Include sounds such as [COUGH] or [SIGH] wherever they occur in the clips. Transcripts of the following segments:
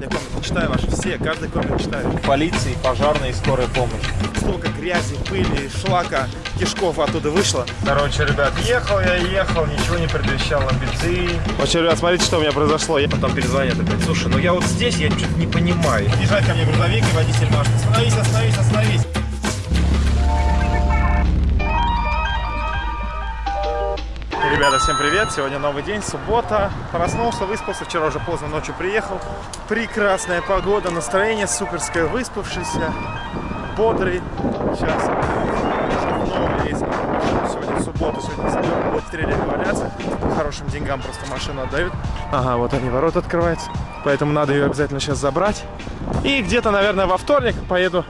Я комменты читаю ваши все, каждый коммент читаю. Полиции, пожарной и скорой помощи. Столько грязи, пыли, шлака, кишков оттуда вышло. Короче, ребят, ехал я, ехал, ничего не предвещал бензин. Вообще, ребят, смотрите, что у меня произошло. Я... Потом перезвонят опять. Слушай, ну я вот здесь, я что-то не понимаю. Езжает ко мне грузовик и водитель машет. Остановись, остановись, остановись. Ребята, всем привет! Сегодня новый день, суббота. Проснулся, выспался, вчера уже поздно ночью приехал. Прекрасная погода, настроение суперское, выспавшийся, бодрый. Сейчас новый рейс. Сегодня в субботу, сегодня заберем, будут в трейлере валяться. По хорошим деньгам просто машину отдают. Ага, вот они, ворота открываются. Поэтому надо ее обязательно сейчас забрать. И где-то, наверное, во вторник поеду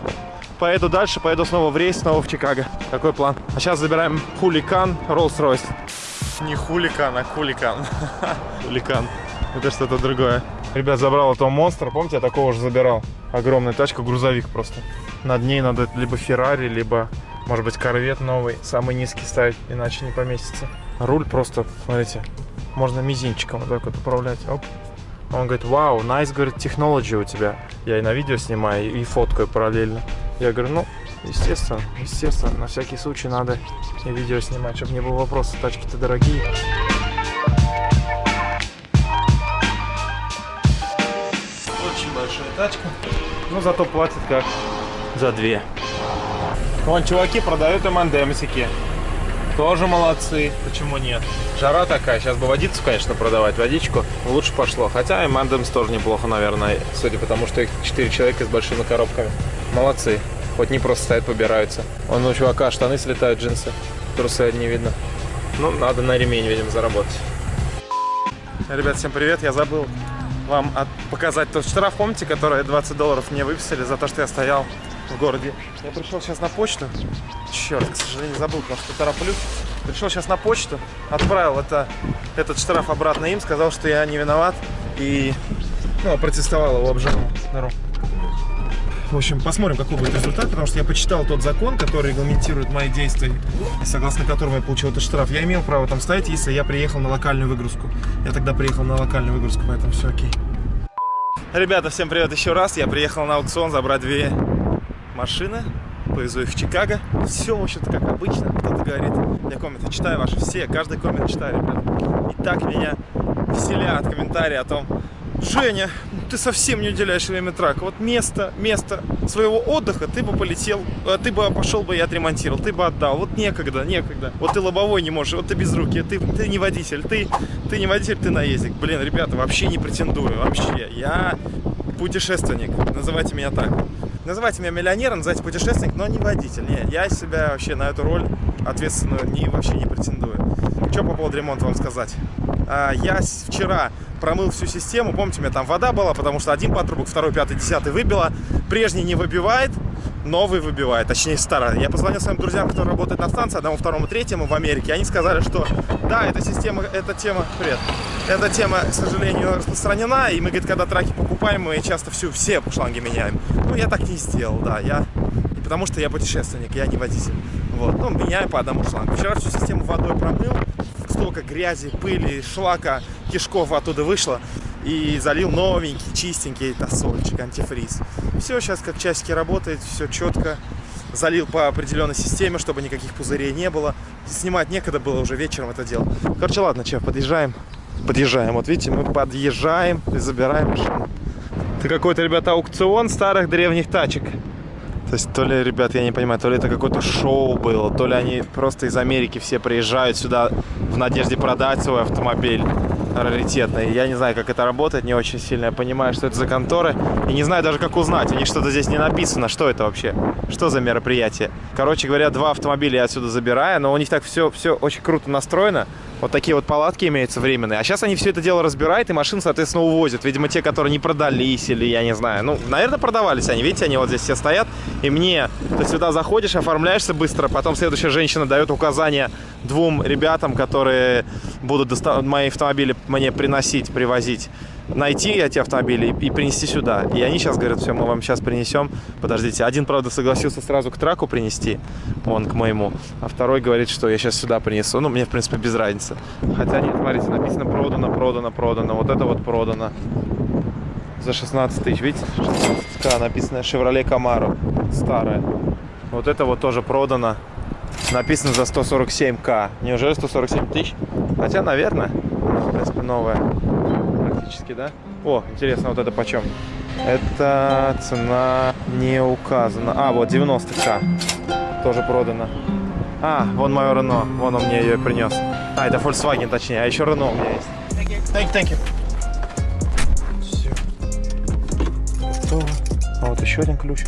поеду дальше, поеду снова в рейс, снова в Чикаго. Такой план. А сейчас забираем хуликан Rolls-Royce. Не хуликан, а хуликан. [LAUGHS] Хуликан. Это что-то другое. Ребят, забрал этого монстра. Помните, я такого уже забирал. Огромная тачка, грузовик просто. Над ней надо либо Феррари, либо, может быть, корвет новый. Самый низкий ставить, иначе не поместится. Руль просто, смотрите, можно мизинчиком вот так вот управлять. Оп. Он говорит, вау, nice, говорит, технология у тебя. Я и на видео снимаю, и фоткаю параллельно. Я говорю, ну, естественно, естественно, на всякий случай надо и видео снимать, чтобы не было вопроса, тачки-то дорогие. Очень большая тачка, но зато платят как за две. Вон чуваки продают МНДМсики. Тоже молодцы, почему нет? Жара такая, сейчас бы водицу, конечно, продавать, водичку, лучше пошло. Хотя и Мандемс тоже неплохо, наверное, судя по тому, что их 4 человека с большими коробками. Молодцы. Хоть не просто стоят, побираются. Вон у чувака штаны слетают, джинсы. Трусы не видно. Ну, надо на ремень, видимо, заработать. Ребят, всем привет. Я забыл вам от... показать тот штраф, помните, который 20 долларов мне выписали за то, что я стоял в городе. Я пришел сейчас на почту. Черт, к сожалению, забыл, потому что тороплюсь. Пришел сейчас на почту, отправил это, этот штраф обратно им, сказал, что я не виноват. И ну, протестовал его обжаловал. Здорово. В общем, посмотрим, какой будет результат, потому что я почитал тот закон, который регламентирует мои действия, согласно которому я получил этот штраф. Я имел право там стоять, если я приехал на локальную выгрузку. Я тогда приехал на локальную выгрузку, поэтому все окей. Ребята, всем привет еще раз. Я приехал на аукцион забрать две машины. Повезу их в Чикаго. Все, в общем-то, как обычно. Кто-то говорит, я комменты читаю ваши все, каждый коммент читаю, ребята. И так меня веселят комментарии о том, Женя, ты совсем не уделяешь время траку. Вот место, место своего отдыха ты бы полетел, э, ты бы пошел бы и отремонтировал, ты бы отдал. Вот некогда, некогда. Вот ты лобовой не можешь, вот ты без руки, ты, ты не водитель, ты, ты не водитель, ты наездник. Блин, ребята, вообще не претендую, вообще. Я путешественник, называйте меня так. Называйте меня миллионером, называйте путешественник, но не водитель. Не, я себя вообще на эту роль ответственную не, вообще не претендую. Что по поводу ремонта вам сказать? А, я вчера промыл всю систему. Помните, у меня там вода была, потому что один патрубок, второй, пятый, десятый выбило. Прежний не выбивает, новый выбивает, точнее старый. Я позвонил своим друзьям, которые работают на станции, одному, второму, третьему в Америке. Они сказали, что да, эта система, эта тема, привет, эта тема, к сожалению, распространена. И мы, говорит, когда траки покупаем, мы часто всю, все шланги меняем. Ну, я так не сделал, да, я... Потому что я путешественник, я не водитель. Вот, ну, меняю по одному шлангу. Вчера всю систему водой промыл, столько грязи, пыли, шлака, кишков оттуда вышло. И залил новенький, чистенький тосольчик, антифриз. Все сейчас как часики работает, все четко. Залил по определенной системе, чтобы никаких пузырей не было. Снимать некогда было уже вечером это дело. Короче, ладно, че, подъезжаем. Подъезжаем. Вот видите, мы подъезжаем и забираем машину. Это какой-то, ребята, аукцион старых древних тачек. То есть, то ли, ребят, я не понимаю, то ли это какое-то шоу было, то ли они просто из Америки все приезжают сюда в надежде продать свой автомобиль раритетный. Я не знаю, как это работает, не очень сильно я понимаю, что это за конторы. И не знаю даже, как узнать. У них что-то здесь не написано. Что это вообще? Что за мероприятие? Короче говоря, два автомобиля я отсюда забираю, но у них так все, все очень круто настроено. Вот такие вот палатки имеются временные. А сейчас они все это дело разбирают и машин, соответственно, увозят. Видимо, те, которые не продались или я не знаю. Ну, наверное, продавались они. Видите, они вот здесь все стоят. И мне, ты сюда заходишь, оформляешься быстро. Потом следующая женщина дает указания двум ребятам, которые будут мои автомобили мне приносить, привозить найти эти автомобили и, принести сюда. И они сейчас говорят, все, мы вам сейчас принесем. Подождите, один, правда, согласился сразу к траку принести, он к моему, а второй говорит, что я сейчас сюда принесу. Ну, мне, в принципе, без разницы. Хотя нет, смотрите, написано продано, продано, продано. Вот это вот продано. за 16 тысяч. Видите, 16к написано Chevrolet Camaro. Старая. Вот это вот тоже продано. Написано за 147к. Неужели 147 тысяч? Хотя, наверное, в принципе, новая. Практически, да? О, интересно, вот это почем? Это цена не указана. А, вот 90к. Тоже продано. А, вон мое Рено. Вон он мне ее принес. А, это Volkswagen, точнее. А еще Рено у меня есть. Thank you, thank you. Все. Готово. А вот еще один ключ.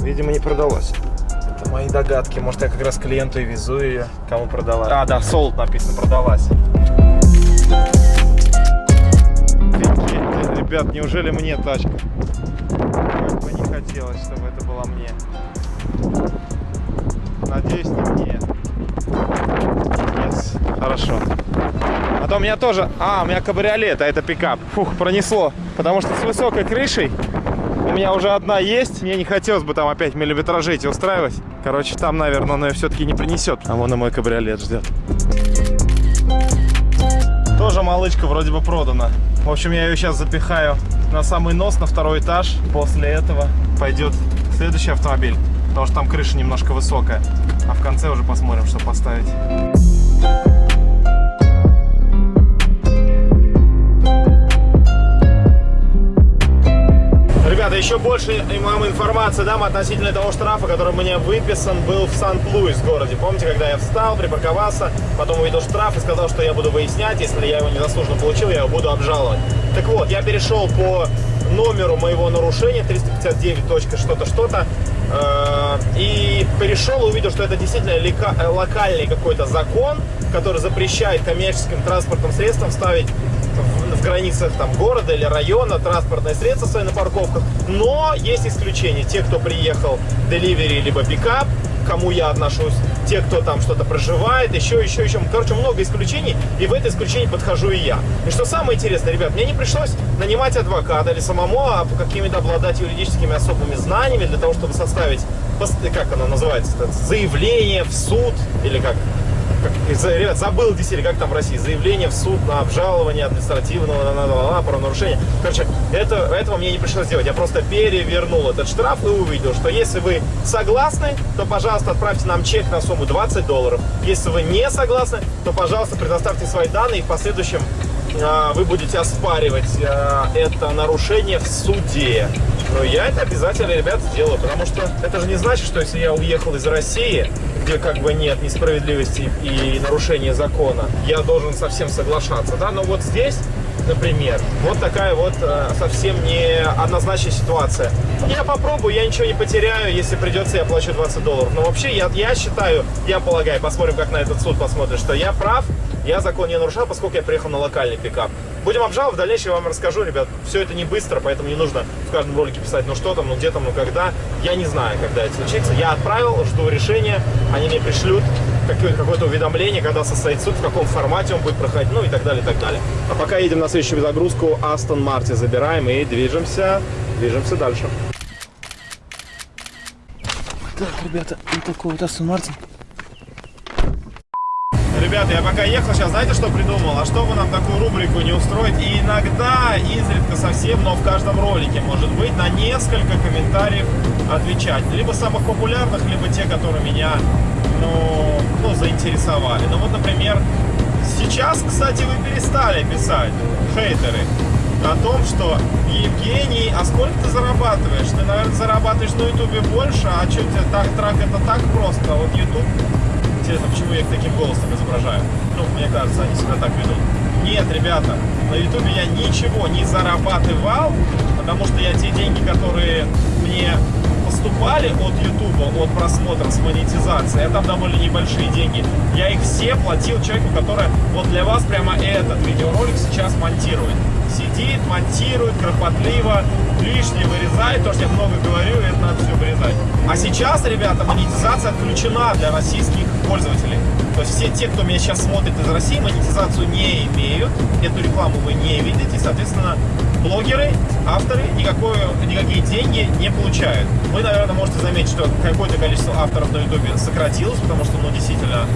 Видимо, не продалась. Мои догадки. Может, я как раз клиенту и везу ее. Кому продала? А, да, sold написано, продалась. Ребят, неужели мне тачка? Как бы не хотелось, чтобы это была мне. Надеюсь, не мне. Yes. Хорошо. А то у меня тоже... А, у меня кабриолет, а это пикап. Фух, пронесло. Потому что с высокой крышей меня уже одна есть. Мне не хотелось бы там опять миллиметражей эти устраивать. Короче, там, наверное, он ее все-таки не принесет. А вон и мой кабриолет ждет. Тоже малычка вроде бы продана. В общем, я ее сейчас запихаю на самый нос, на второй этаж. После этого пойдет следующий автомобиль. Потому что там крыша немножко высокая. А в конце уже посмотрим, что поставить. Ребята, еще больше вам информации дам относительно того штрафа, который мне выписан был в Сан-Луис городе. Помните, когда я встал, припарковался, потом увидел штраф и сказал, что я буду выяснять, если я его незаслуженно получил, я его буду обжаловать. Так вот, я перешел по номеру моего нарушения 359. что-то, что-то э, и перешел и увидел, что это действительно локальный какой-то закон, который запрещает коммерческим транспортным средствам ставить в, границах там, города или района транспортное средство свои на парковках. Но есть исключения. Те, кто приехал деливери либо пикап, кому я отношусь, те, кто там что-то проживает, еще, еще, еще. Короче, много исключений, и в это исключение подхожу и я. И что самое интересное, ребят, мне не пришлось нанимать адвоката или самому а какими-то обладать юридическими особыми знаниями для того, чтобы составить, как оно называется, заявление в суд, или как ребят, забыл действительно, как там в России, заявление в суд на обжалование административного на, на, на, на правонарушения. Короче, это, этого мне не пришлось делать. Я просто перевернул этот штраф и увидел, что если вы согласны, то, пожалуйста, отправьте нам чек на сумму 20 долларов. Если вы не согласны, то, пожалуйста, предоставьте свои данные и в последующем вы будете оспаривать а, это нарушение в суде. Но я это обязательно, ребят, сделаю, потому что это же не значит, что если я уехал из России, где как бы нет несправедливости и нарушения закона, я должен совсем соглашаться, да, но вот здесь например. Вот такая вот э, совсем не однозначная ситуация. Я попробую, я ничего не потеряю, если придется, я плачу 20 долларов. Но вообще, я, я считаю, я полагаю, посмотрим, как на этот суд посмотрит, что я прав, я закон не нарушал, поскольку я приехал на локальный пикап. Будем обжаловать, в дальнейшем я вам расскажу, ребят. Все это не быстро, поэтому не нужно в каждом ролике писать, ну что там, ну где там, ну когда. Я не знаю, когда это случится. Я отправил, жду решения, они мне пришлют какое-то какое уведомление, когда состоит суд, в каком формате он будет проходить, ну и так далее, и так далее. А пока едем на следующую загрузку, Астон Марти забираем и движемся, движемся дальше. Так, ребята, вот такой вот Астон Мартин. Ребята, я пока ехал, сейчас знаете, что придумал? А что бы нам такую рубрику не устроить? И иногда, изредка совсем, но в каждом ролике, может быть, на несколько комментариев отвечать. Либо самых популярных, либо те, которые меня, ну, ну заинтересовали. Ну вот, например, сейчас, кстати, вы перестали писать, хейтеры, о том, что Евгений, а сколько ты зарабатываешь? Ты, наверное, зарабатываешь на ютубе больше, а что тебе так, трак это так просто? Вот ютуб Интересно, почему я их таким голосом изображаю? Ну, мне кажется, они себя так ведут. Нет, ребята, на ютубе я ничего не зарабатывал, потому что я те деньги, которые мне поступали от ютуба, от просмотра с монетизацией, а там довольно небольшие деньги, я их все платил человеку, который вот для вас прямо этот видеоролик сейчас монтирует. Сидит, монтирует, кропотливо, лишнее вырезает, то, что я много говорю, это надо все вырезать. А сейчас, ребята, монетизация отключена для российских пользователей. То есть все те, кто меня сейчас смотрит из России, монетизацию не имеют, эту рекламу вы не видите, соответственно, блогеры, авторы никакое, никакие деньги не получают. Вы, наверное, можете заметить, что какое-то количество авторов на ютубе сократилось, потому что, ну, действительно,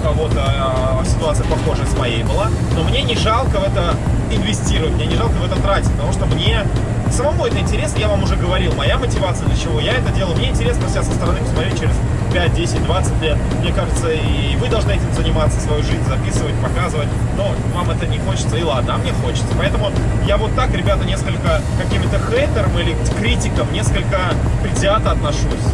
у кого-то а, ситуация похожая с моей была, но мне не жалко в это инвестировать, мне не жалко в это тратить, потому что мне самому это интересно, я вам уже говорил, моя мотивация для чего я это делаю, мне интересно себя со стороны посмотреть через 5, 10, 20 лет. Мне кажется, и вы должны этим заниматься, свою жизнь записывать, показывать. Но вам это не хочется, и ладно, а мне хочется. Поэтому я вот так, ребята, несколько каким-то хейтерам или критикам несколько предвзято отношусь.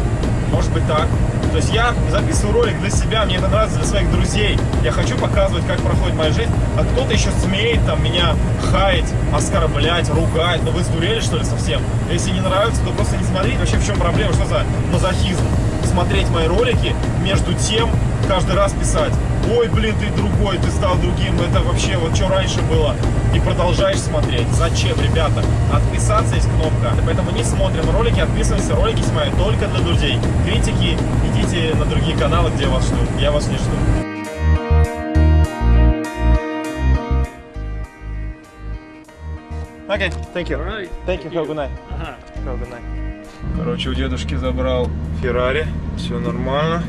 Может быть так. То есть я записываю ролик для себя, мне это нравится для своих друзей. Я хочу показывать, как проходит моя жизнь. А кто-то еще смеет там меня хаять, оскорблять, ругать. Ну вы сдурели что ли совсем? Если не нравится, то просто не смотрите. Вообще в чем проблема? Что за мазохизм? Смотреть мои ролики, между тем каждый раз писать ой, блин, ты другой, ты стал другим, это вообще вот что раньше было, и продолжаешь смотреть. Зачем, ребята? Отписаться есть кнопка, поэтому не смотрим ролики, отписываемся, ролики снимаю только для друзей. Критики, идите на другие каналы, где вас ждут, я вас не жду. Okay, thank you. Right. Thank you, have a good night. Have a good night. Короче, у дедушки забрал Феррари, все нормально.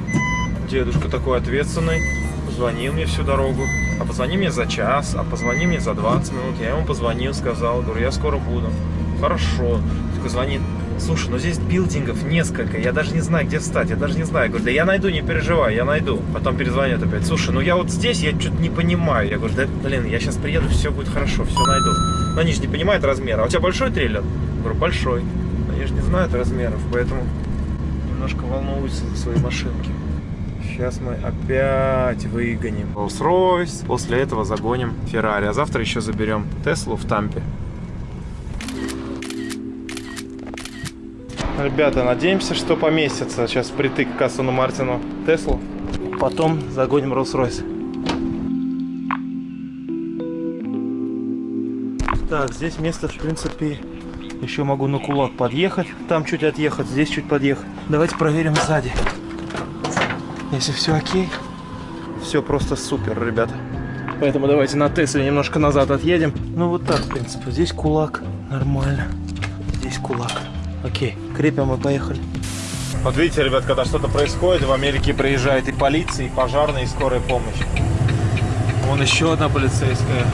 Дедушка такой ответственный, звонил мне всю дорогу. А позвони мне за час, а позвони мне за 20 минут. Я ему позвонил, сказал, говорю, я скоро буду. Хорошо. Такой звонит, слушай, ну здесь билдингов несколько, я даже не знаю, где встать, я даже не знаю. Я говорю, да я найду, не переживай, я найду. Потом перезвонит опять, слушай, ну я вот здесь, я что-то не понимаю. Я говорю, да блин, я сейчас приеду, все будет хорошо, все найду. Но они же не понимают размера. А у тебя большой трейлер? Я говорю, большой. Они же не знают размеров, поэтому немножко волнуются за свои машинки. Сейчас мы опять выгоним Rolls-Royce. После этого загоним Ferrari. А завтра еще заберем Теслу в Тампе. Ребята, надеемся, что поместится сейчас притык к Астону Мартину Теслу. Потом загоним Rolls-Royce. Так, здесь место, в принципе, еще могу на кулак подъехать. Там чуть отъехать, здесь чуть подъехать. Давайте проверим сзади. Если все окей, все просто супер, ребята. Поэтому давайте на Тесле немножко назад отъедем. Ну вот так, в принципе. Здесь кулак, нормально. Здесь кулак. Окей, крепим и поехали. Вот видите, ребят, когда что-то происходит, в Америке приезжает и полиция, и пожарная, и скорая помощь. Вон еще одна полицейская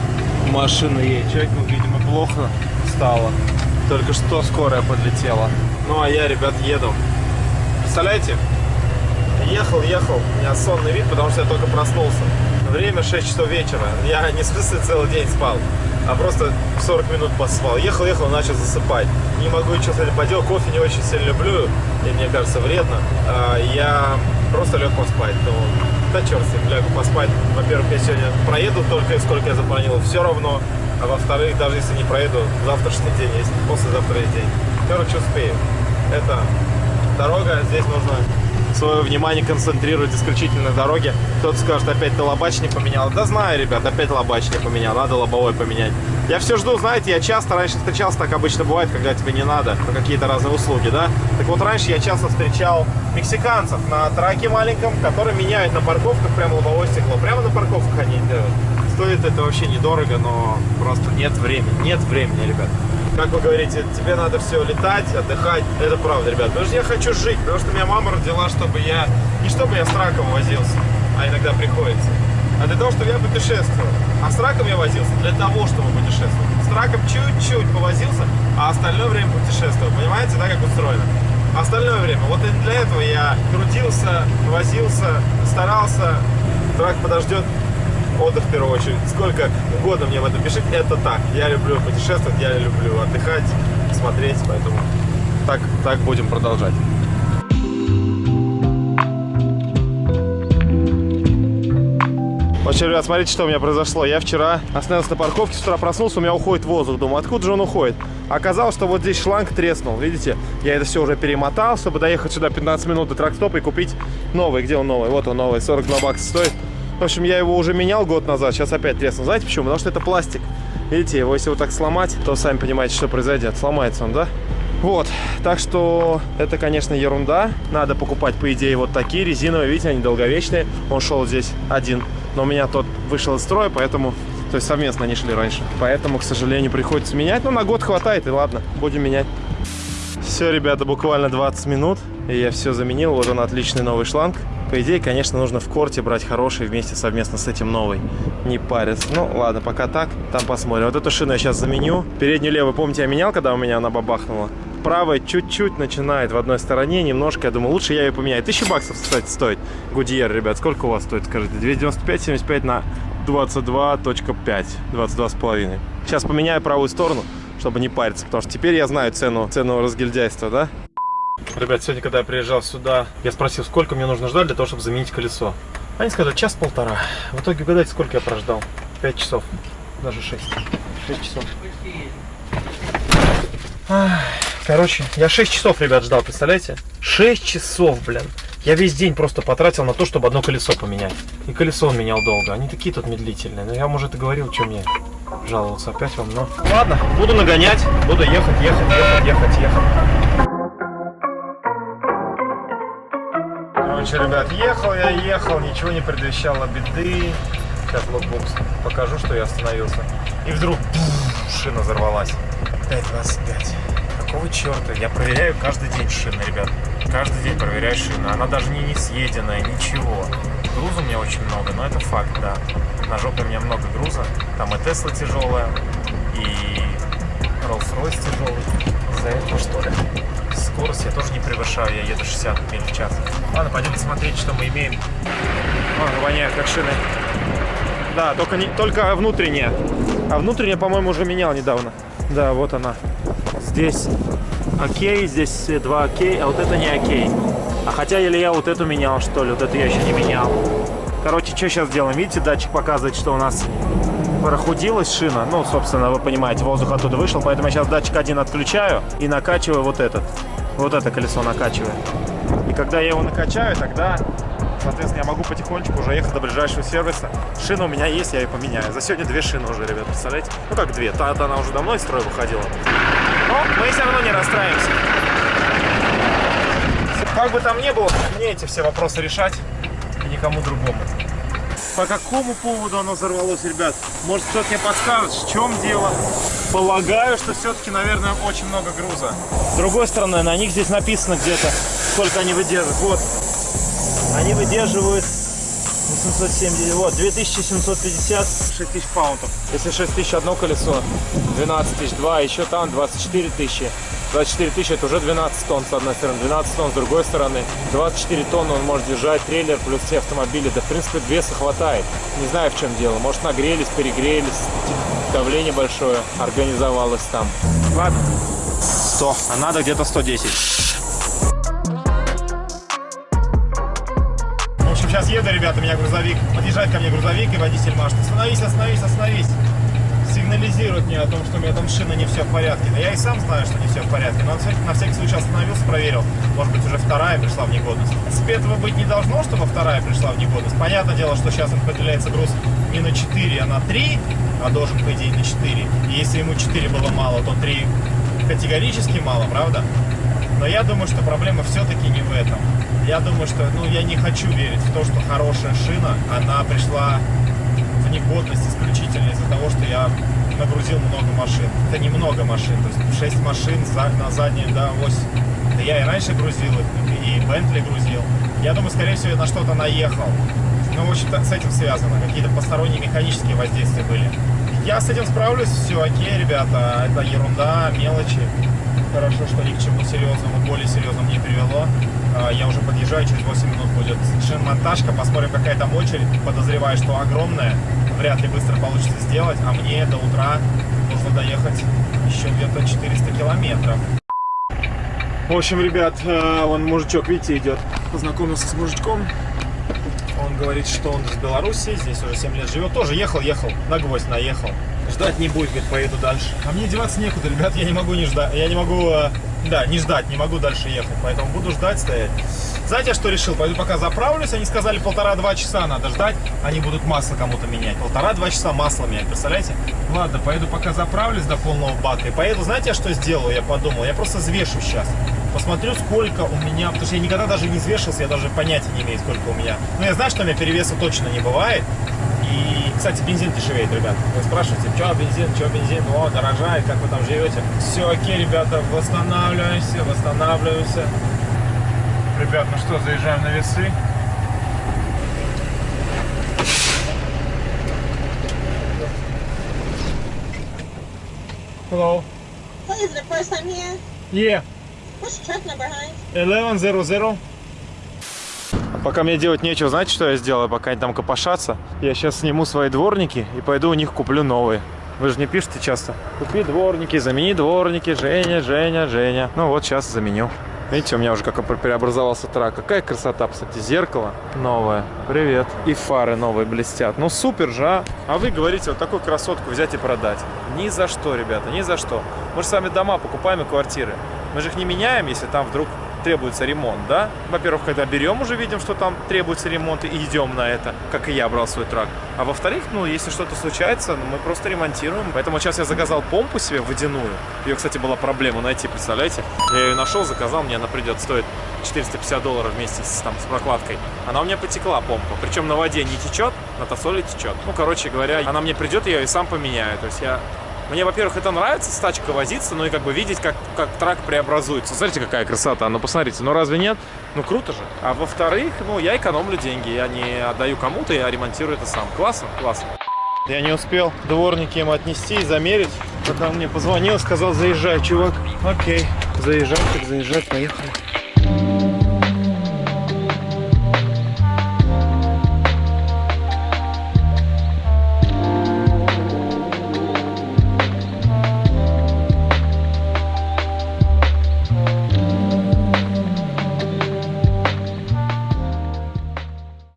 машина едет. Человеку, видимо, плохо стало. Только что скорая подлетела. Ну, а я, ребят, еду. Представляете? Ехал, ехал, у меня сонный вид, потому что я только проснулся. Время 6 часов вечера. Я не смысле целый день спал, а просто 40 минут поспал. Ехал, ехал, начал засыпать. Не могу ничего с этим поделать. Кофе не очень сильно люблю, и мне кажется вредно. А, я просто лег поспать. Ну, да черт с ним, лягу поспать. Во-первых, я сегодня проеду только сколько я запланировал, все равно. А во-вторых, даже если не проеду, завтрашний день есть, послезавтра есть день. Короче, успею. Это дорога, здесь нужно свое внимание концентрирует исключительно на дороге. Кто-то скажет, опять ты лобачник поменял. Да знаю, ребят, опять лобачник поменял, надо лобовой поменять. Я все жду, знаете, я часто раньше встречался, так обычно бывает, когда тебе не надо, какие-то разные услуги, да? Так вот, раньше я часто встречал мексиканцев на траке маленьком, которые меняют на парковках прямо лобовое стекло. Прямо на парковках они делают. Стоит это вообще недорого, но просто нет времени. Нет времени, ребят как вы говорите, тебе надо все летать, отдыхать. Это правда, ребят. Потому что я хочу жить, потому что меня мама родила, чтобы я... Не чтобы я с раком возился, а иногда приходится. А для того, чтобы я путешествовал. А с раком я возился для того, чтобы путешествовать. С раком чуть-чуть повозился, а остальное время путешествовал. Понимаете, да, как устроено? Остальное время. Вот для этого я крутился, возился, старался. Трак подождет, отдых в первую очередь. Сколько угодно мне в этом пишите, это так. Я люблю путешествовать, я люблю отдыхать, смотреть, поэтому так, так будем продолжать. Вообще, ребят, смотрите, что у меня произошло. Я вчера остановился на парковке, с утра проснулся, у меня уходит воздух. Думаю, откуда же он уходит? Оказалось, что вот здесь шланг треснул. Видите? Я это все уже перемотал, чтобы доехать сюда 15 минут до тракстопа и купить новый. Где он новый? Вот он новый, 42 бакса стоит. В общем, я его уже менял год назад, сейчас опять треснул. Знаете почему? Потому что это пластик. Видите, его если вот так сломать, то сами понимаете, что произойдет. Сломается он, да? Вот, так что это, конечно, ерунда. Надо покупать, по идее, вот такие резиновые. Видите, они долговечные. Он шел здесь один, но у меня тот вышел из строя, поэтому... То есть совместно они шли раньше. Поэтому, к сожалению, приходится менять. Но на год хватает, и ладно, будем менять. Все, ребята, буквально 20 минут, и я все заменил. Вот он, отличный новый шланг. По идее, конечно, нужно в корте брать хороший вместе совместно с этим новый. Не париться. Ну, ладно, пока так. Там посмотрим. Вот эту шину я сейчас заменю. Переднюю левую, помните, я менял, когда у меня она бабахнула? Правая чуть-чуть начинает в одной стороне, немножко. Я думаю, лучше я ее поменяю. Тысяча баксов, кстати, стоит. Гудьер, ребят, сколько у вас стоит, скажите? 295, 75 на 22.5. 22,5. Сейчас поменяю правую сторону, чтобы не париться, потому что теперь я знаю цену, цену разгильдяйства, да? Ребят, сегодня, когда я приезжал сюда, я спросил, сколько мне нужно ждать для того, чтобы заменить колесо. Они сказали, час-полтора. В итоге, угадайте, сколько я прождал? Пять часов. Даже шесть. Шесть часов. Ах, Короче, я 6 часов, ребят, ждал, представляете? 6 часов, блин. Я весь день просто потратил на то, чтобы одно колесо поменять. И колесо он менял долго. Они такие тут медлительные. Но я, может, и говорил, что мне жаловался опять вам, но... Ладно, буду нагонять, буду ехать, ехать, ехать, ехать, ехать. Короче, ребят, ехал я, ехал, ничего не предвещало беды. Сейчас логбукс покажу, что я остановился. И вдруг пфф, шина взорвалась. 5.25. Какого черта? Я проверяю каждый день шины, ребят. Каждый день проверяю шину. Она даже не, не съеденная, ничего. Груза у меня очень много, но это факт, да. На жопе у меня много груза. Там и Тесла тяжелая, 160 миль в час. Ладно, пойдем посмотреть, что мы имеем. О, воняют как шины. Да, только, не, только внутренняя. А внутренняя, по-моему, уже менял недавно. Да, вот она. Здесь окей, здесь два окей, а вот это не окей. А хотя или я вот эту менял, что ли, вот эту я еще не менял. Короче, что сейчас делаем? Видите, датчик показывает, что у нас прохудилась шина. Ну, собственно, вы понимаете, воздух оттуда вышел. Поэтому я сейчас датчик один отключаю и накачиваю вот этот. Вот это колесо накачиваю. И когда я его накачаю, тогда, соответственно, я могу потихонечку уже ехать до ближайшего сервиса. Шина у меня есть, я ее поменяю. За сегодня две шины уже, ребят, представляете? Ну как две? Та-то она уже давно из строя выходила. Но мы все равно не расстраиваемся. Как бы там ни было, мне эти все вопросы решать и никому другому. По какому поводу оно взорвалось, ребят? Может, кто-то мне подскажет, в чем дело? Полагаю, что все-таки, наверное, очень много груза. С другой стороны, на них здесь написано где-то, сколько они выдерживают. Вот, они выдерживают 870, вот, 2750, 6000 паунтов. Если 6000 одно колесо, 12 тысяч два, еще там 24 тысячи. 24 тысячи это уже 12 тонн с одной стороны, 12 тонн с другой стороны. 24 тонны он может держать трейлер плюс все автомобили. Да, в принципе, веса хватает. Не знаю, в чем дело. Может, нагрелись, перегрелись, давление большое организовалось там. Ладно. 100, а надо где-то 110. В общем, сейчас еду, ребята, у меня грузовик. Подъезжает ко мне грузовик, и водитель машет. Остановись, остановись, остановись. Сигнализирует мне о том, что у меня там шина не все в порядке. Да я и сам знаю, что не все в порядке. Но на всякий, на всякий случай остановился, проверил. Может быть, уже вторая пришла в негодность. Этого быть не должно, чтобы вторая пришла в негодность. Понятное дело, что сейчас определяется груз не на 4, а на 3, а должен, по идее, на 4. И если ему 4 было мало, то 3 категорически мало, правда? Но я думаю, что проблема все-таки не в этом. Я думаю, что, ну, я не хочу верить в то, что хорошая шина, она пришла в негодность исключительно из-за того, что я нагрузил много машин. Это немного машин, то есть 6 машин на заднюю да, ось. Да я и раньше грузил и Бентли грузил. Я думаю, скорее всего, я на что-то наехал. Ну, в общем-то, с этим связано. Какие-то посторонние механические воздействия были. Я с этим справлюсь, все окей, ребята. Это ерунда, мелочи. Хорошо, что ни к чему серьезному, более серьезному не привело. А, Я уже подъезжаю, через 8 минут будет шинмонтажка. Посмотрим, какая там очередь. Подозреваю, что огромная. Вряд ли быстро получится сделать. А мне до утра нужно доехать еще где-то 400 километров. В общем, ребят, э, вон мужичок, видите, идет. Познакомился с мужичком. Он говорит, что он из Беларуси, здесь уже 7 лет живет. Тоже ехал, ехал, на гвоздь наехал. Ждать не будет, говорит, поеду дальше. А мне деваться некуда, ребят, я не могу не ждать. Я не могу, э, да, не ждать, не могу дальше ехать. Поэтому буду ждать, стоять. Знаете, я что решил? Пойду пока заправлюсь. Они сказали, полтора-два часа надо ждать. Они будут масло кому-то менять. Полтора-два часа масло менять, представляете? Ладно, поеду пока заправлюсь до полного бака. И поеду, знаете, я что сделаю? Я подумал, я просто взвешу сейчас. Посмотрю, сколько у меня, потому что я никогда даже не взвешивался, я даже понятия не имею, сколько у меня. Но я знаю, что у меня перевеса точно не бывает. И, кстати, бензин дешевеет, ребят. Вы спрашиваете, что бензин, что бензин, о, дорожает, как вы там живете. Все окей, ребята, восстанавливаемся, восстанавливаемся. Ребят, ну что, заезжаем на весы. Hello. Hey, is it the first time here? Yeah. What's the truck number, Heinz? 1100. А пока мне делать нечего, знаете, что я сделаю, пока они там копошатся? Я сейчас сниму свои дворники и пойду у них куплю новые. Вы же не пишете часто. Купи дворники, замени дворники, Женя, Женя, Женя. Ну вот сейчас заменю. Видите, у меня уже как преобразовался трак. Какая красота, кстати, зеркало новое. Привет. И фары новые блестят. Ну супер же, а? А вы говорите, вот такую красотку взять и продать. Ни за что, ребята, ни за что. Мы же сами дома покупаем и квартиры. Мы же их не меняем, если там вдруг требуется ремонт, да? Во-первых, когда берем, уже видим, что там требуется ремонт, и идем на это, как и я брал свой трак. А во-вторых, ну, если что-то случается, ну, мы просто ремонтируем. Поэтому сейчас я заказал помпу себе водяную. Ее, кстати, была проблема найти, представляете? Я ее нашел, заказал, мне она придет, стоит 450 долларов вместе с, там, с прокладкой. Она у меня потекла, помпа. Причем на воде не течет, на тосоле течет. Ну, короче говоря, она мне придет, я ее сам поменяю. То есть я мне, во-первых, это нравится с тачкой возиться, ну и как бы видеть, как, как трак преобразуется. Смотрите, какая красота. Ну, посмотрите, ну разве нет? Ну, круто же. А во-вторых, ну, я экономлю деньги. Я не отдаю кому-то, я ремонтирую это сам. Классно? Классно. Я не успел дворники им отнести и замерить. Пока он мне позвонил, сказал, заезжай, чувак. Окей, заезжай, так заезжай, поехали.